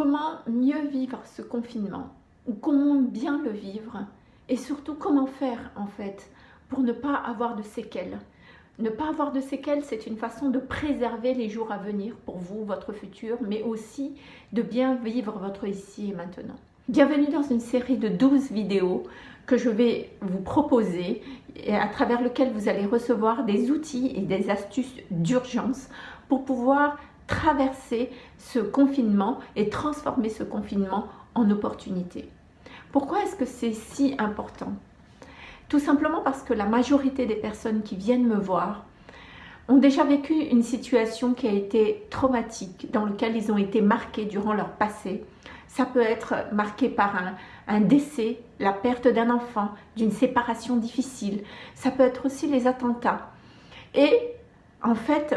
comment mieux vivre ce confinement ou comment bien le vivre et surtout comment faire en fait pour ne pas avoir de séquelles. Ne pas avoir de séquelles, c'est une façon de préserver les jours à venir pour vous, votre futur, mais aussi de bien vivre votre ici et maintenant. Bienvenue dans une série de 12 vidéos que je vais vous proposer et à travers lequel vous allez recevoir des outils et des astuces d'urgence pour pouvoir traverser ce confinement et transformer ce confinement en opportunité. Pourquoi est-ce que c'est si important? Tout simplement parce que la majorité des personnes qui viennent me voir ont déjà vécu une situation qui a été traumatique, dans laquelle ils ont été marqués durant leur passé. Ça peut être marqué par un, un décès, la perte d'un enfant, d'une séparation difficile. Ça peut être aussi les attentats. Et en fait,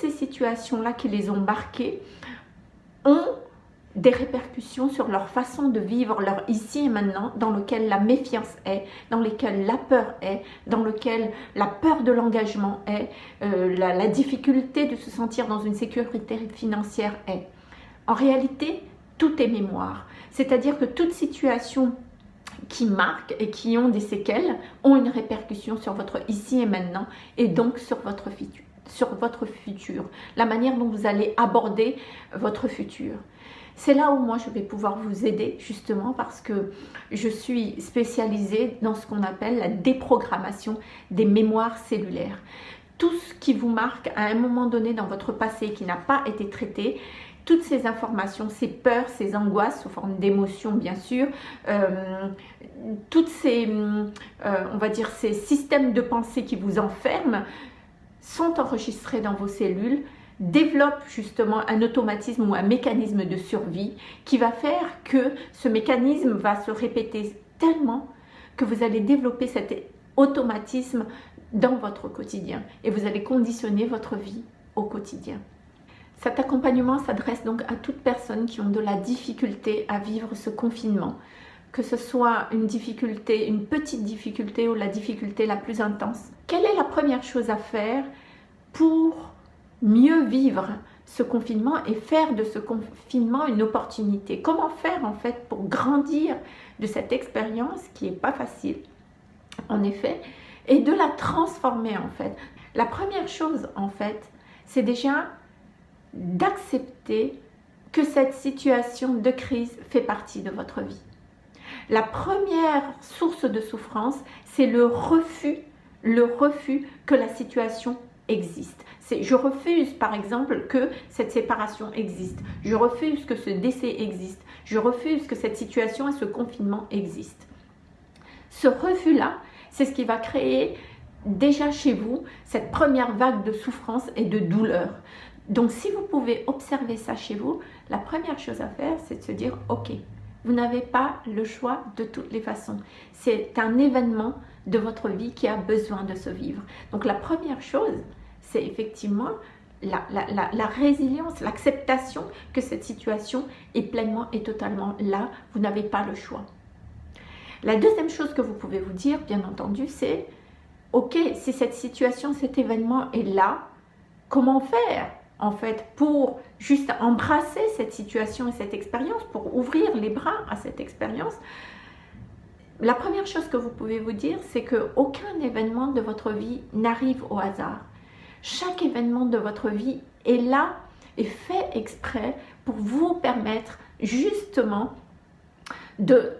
ces situations-là qui les ont marquées ont des répercussions sur leur façon de vivre leur ici et maintenant, dans lequel la méfiance est, dans lequel la peur est, dans lequel la peur de l'engagement est, euh, la, difficulté de se sentir dans une sécurité financière est. En réalité, tout est mémoire. C'est-à-dire que toute situation qui marquent et qui ont des séquelles ont une répercussion sur votre ici et maintenant et donc sur votre futur sur votre futur, la manière dont vous allez aborder votre futur. C'est là où moi je vais pouvoir vous aider justement parce que je suis spécialisée dans ce qu'on appelle la déprogrammation des mémoires cellulaires. Tout ce qui vous marque à un moment donné dans votre passé qui n'a pas été traité, toutes ces informations, ces peurs, ces angoisses sous forme d'émotions bien sûr, euh, toutes ces, euh, on va dire, ces systèmes de pensée qui vous enferment, sont enregistrés dans vos cellules développent justement un automatisme ou un mécanisme de survie qui va faire que ce mécanisme va se répéter tellement que vous allez développer cet automatisme dans votre quotidien et vous allez conditionner votre vie au quotidien. Cet accompagnement s'adresse donc à toutes personnes qui ont de la difficulté à vivre ce confinement, que ce soit une difficulté, une petite difficulté ou la difficulté la plus intense. Quelle est la première chose à faire pour mieux vivre ce confinement et faire de ce confinement une opportunité? Comment faire en fait pour grandir de cette expérience qui n'est pas facile, en effet, et de la transformer en fait? La première chose en fait, c'est déjà d'accepter que cette situation de crise fait partie de votre vie. La première source de souffrance, c'est le refus, le refus que la situation existe. Je refuse par exemple que cette séparation existe. Je refuse que ce décès existe. Je refuse que cette situation et ce confinement existent. Ce refus-là, c'est ce qui va créer déjà chez vous cette première vague de souffrance et de douleur. Donc si vous pouvez observer ça chez vous, la première chose à faire, c'est de se dire « Ok, vous n'avez pas le choix de toutes les façons. C'est un événement de votre vie qui a besoin de se vivre. Donc la première chose, c'est effectivement la, résilience, l'acceptation que cette situation est pleinement et totalement là. Vous n'avez pas le choix. La deuxième chose que vous pouvez vous dire, bien entendu, c'est « Ok, si cette situation, cet événement est là, comment faire? En fait, pour juste embrasser cette situation et cette expérience, pour ouvrir les bras à cette expérience, la première chose que vous pouvez vous dire, c'est qu'aucun événement de votre vie n'arrive au hasard. Chaque événement de votre vie est là et fait exprès pour vous permettre justement de,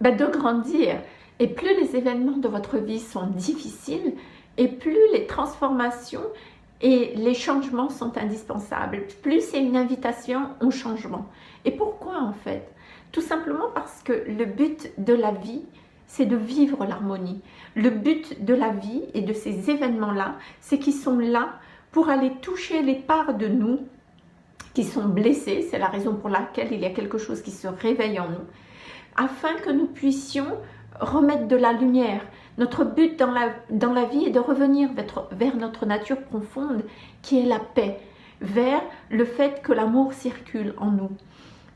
ben, de grandir. Et plus les événements de votre vie sont difficiles, et plus les transformations et les changements sont indispensables. Plus c'est une invitation au changement. Et pourquoi en fait? Tout simplement parce que le but de la vie, c'est de vivre l'harmonie. Le but de la vie et de ces événements-là, c'est qu'ils sont là pour aller toucher les parts de nous qui sont blessées. C'est la raison pour laquelle il y a quelque chose qui se réveille en nous. Afin que nous puissions remettre de la lumière, notre but dans la, dans la vie est de revenir vers, notre nature profonde qui est la paix, vers le fait que l'amour circule en nous.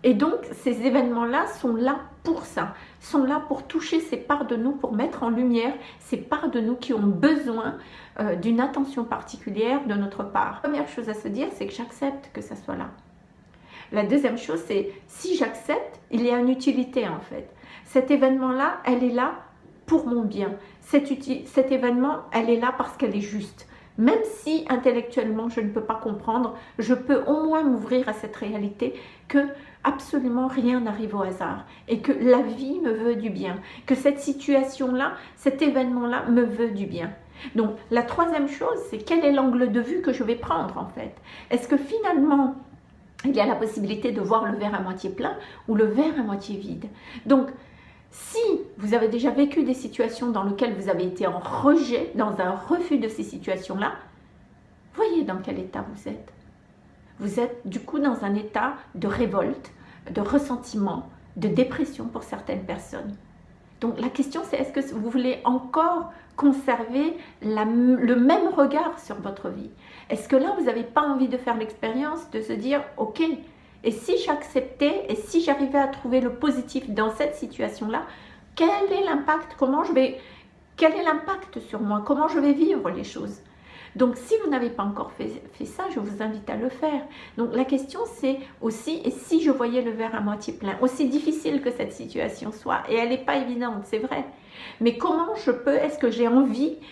Et donc, ces événements-là sont là pour ça, sont là pour toucher ces parts de nous, pour mettre en lumière ces parts de nous qui ont besoin euh, d'une attention particulière de notre part. Première chose à se dire, c'est que j'accepte que ça soit là. La deuxième chose, c'est si j'accepte, il y a une utilité en fait. Cet événement-là, elle est là pour mon bien. Cet, cet événement, elle est là parce qu'elle est juste. Même si intellectuellement je ne peux pas comprendre, je peux au moins m'ouvrir à cette réalité que absolument rien n'arrive au hasard et que la vie me veut du bien, que cette situation-là, cet événement-là me veut du bien. Donc la troisième chose, c'est quel est l'angle de vue que je vais prendre en fait? Est-ce que finalement il y a la possibilité de voir le verre à moitié plein ou le verre à moitié vide Donc si vous avez déjà vécu des situations dans lesquelles vous avez été en rejet, dans un refus de ces situations-là, voyez dans quel état vous êtes. Vous êtes du coup dans un état de révolte, de ressentiment, de dépression pour certaines personnes. Donc la question c'est est-ce que vous voulez encore conserver le même regard sur votre vie? Est-ce que là vous n'avez pas envie de faire l'expérience de se dire ok, et si j'acceptais et si j'arrivais à trouver le positif dans cette situation-là, quel est l'impact? Comment je vais Quel est l'impact sur moi? Comment je vais vivre les choses donc, si vous n'avez pas encore fait, ça, je vous invite à le faire. Donc, la question, c'est aussi, et si je voyais le verre à moitié plein, aussi difficile que cette situation soit, et elle n'est pas évidente, c'est vrai, mais comment je peux, est-ce que j'ai envie